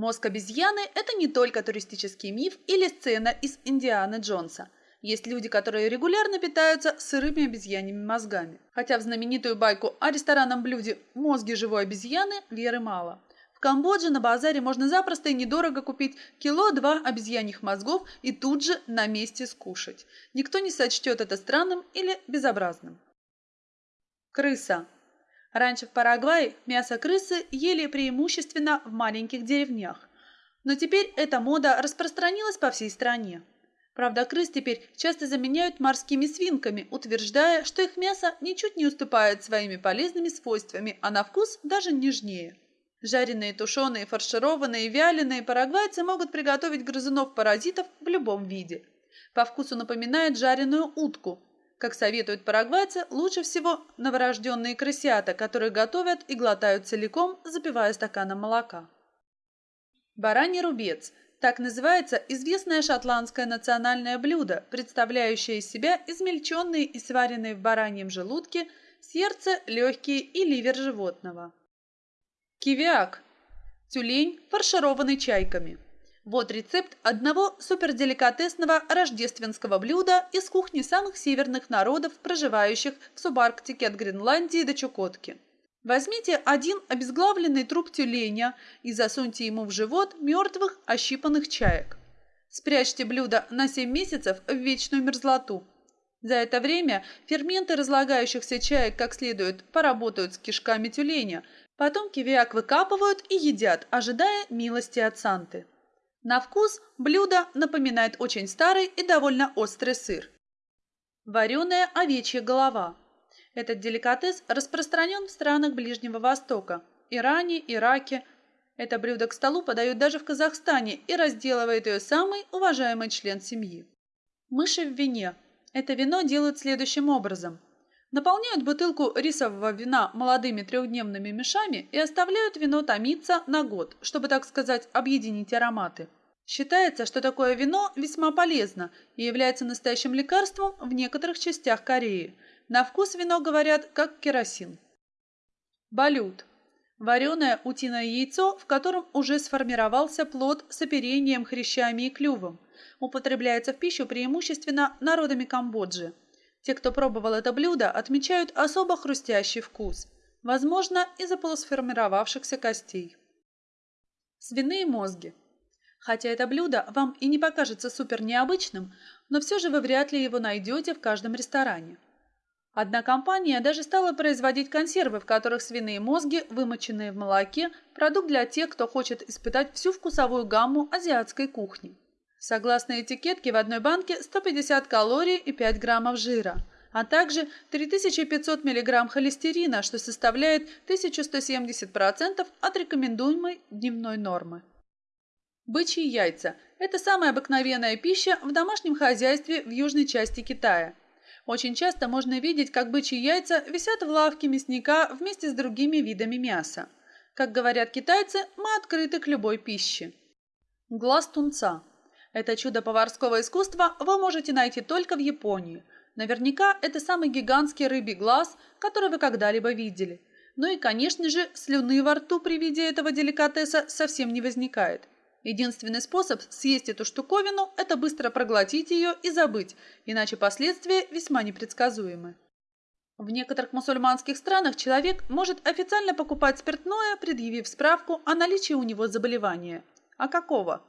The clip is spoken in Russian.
Мозг обезьяны – это не только туристический миф или сцена из Индианы Джонса. Есть люди, которые регулярно питаются сырыми обезьяньими мозгами. Хотя в знаменитую байку о ресторанном блюде «Мозги живой обезьяны» веры мало. В Камбодже на базаре можно запросто и недорого купить кило-два обезьяньих мозгов и тут же на месте скушать. Никто не сочтет это странным или безобразным. Крыса. Раньше в Парагвае мясо крысы ели преимущественно в маленьких деревнях. Но теперь эта мода распространилась по всей стране. Правда, крыс теперь часто заменяют морскими свинками, утверждая, что их мясо ничуть не уступает своими полезными свойствами, а на вкус даже нежнее. Жареные, тушеные, фаршированные, вяленые парагвайцы могут приготовить грызунов-паразитов в любом виде. По вкусу напоминает жареную утку, как советуют парагвайцы, лучше всего новорожденные крысята, которые готовят и глотают целиком, запивая стаканом молока. Бараний рубец – так называется известное шотландское национальное блюдо, представляющее из себя измельченные и сваренные в бараньем желудке сердце, легкие и ливер животного. Кивиак – тюлень, фаршированный чайками – вот рецепт одного суперделикатесного рождественского блюда из кухни самых северных народов, проживающих в субарктике от Гренландии до Чукотки. Возьмите один обезглавленный труп тюленя и засуньте ему в живот мертвых ощипанных чаек. Спрячьте блюдо на 7 месяцев в вечную мерзлоту. За это время ферменты разлагающихся чаек как следует поработают с кишками тюленя, потом кивиак выкапывают и едят, ожидая милости от Санты. На вкус блюдо напоминает очень старый и довольно острый сыр. Вареная овечья голова. Этот деликатес распространен в странах Ближнего Востока – Иране, Ираке. Это блюдо к столу подают даже в Казахстане и разделывает ее самый уважаемый член семьи. Мыши в вине. Это вино делают следующим образом. Наполняют бутылку рисового вина молодыми трехдневными мешами и оставляют вино томиться на год, чтобы, так сказать, объединить ароматы. Считается, что такое вино весьма полезно и является настоящим лекарством в некоторых частях Кореи. На вкус вино говорят, как керосин. Балют. Вареное утиное яйцо, в котором уже сформировался плод с оперением, хрящами и клювом. Употребляется в пищу преимущественно народами Камбоджи. Те, кто пробовал это блюдо, отмечают особо хрустящий вкус. Возможно, из-за полусформировавшихся костей. Свиные мозги. Хотя это блюдо вам и не покажется супер необычным, но все же вы вряд ли его найдете в каждом ресторане. Одна компания даже стала производить консервы, в которых свиные мозги, вымоченные в молоке, продукт для тех, кто хочет испытать всю вкусовую гамму азиатской кухни. Согласно этикетке, в одной банке 150 калорий и 5 граммов жира, а также 3500 мг холестерина, что составляет 1170% от рекомендуемой дневной нормы. Бычьи яйца – это самая обыкновенная пища в домашнем хозяйстве в южной части Китая. Очень часто можно видеть, как бычьи яйца висят в лавке мясника вместе с другими видами мяса. Как говорят китайцы, мы открыты к любой пище. Глаз тунца. Это чудо поварского искусства вы можете найти только в Японии. Наверняка это самый гигантский рыбий глаз, который вы когда-либо видели. Ну и, конечно же, слюны во рту при виде этого деликатеса совсем не возникает. Единственный способ съесть эту штуковину – это быстро проглотить ее и забыть, иначе последствия весьма непредсказуемы. В некоторых мусульманских странах человек может официально покупать спиртное, предъявив справку о наличии у него заболевания. А какого?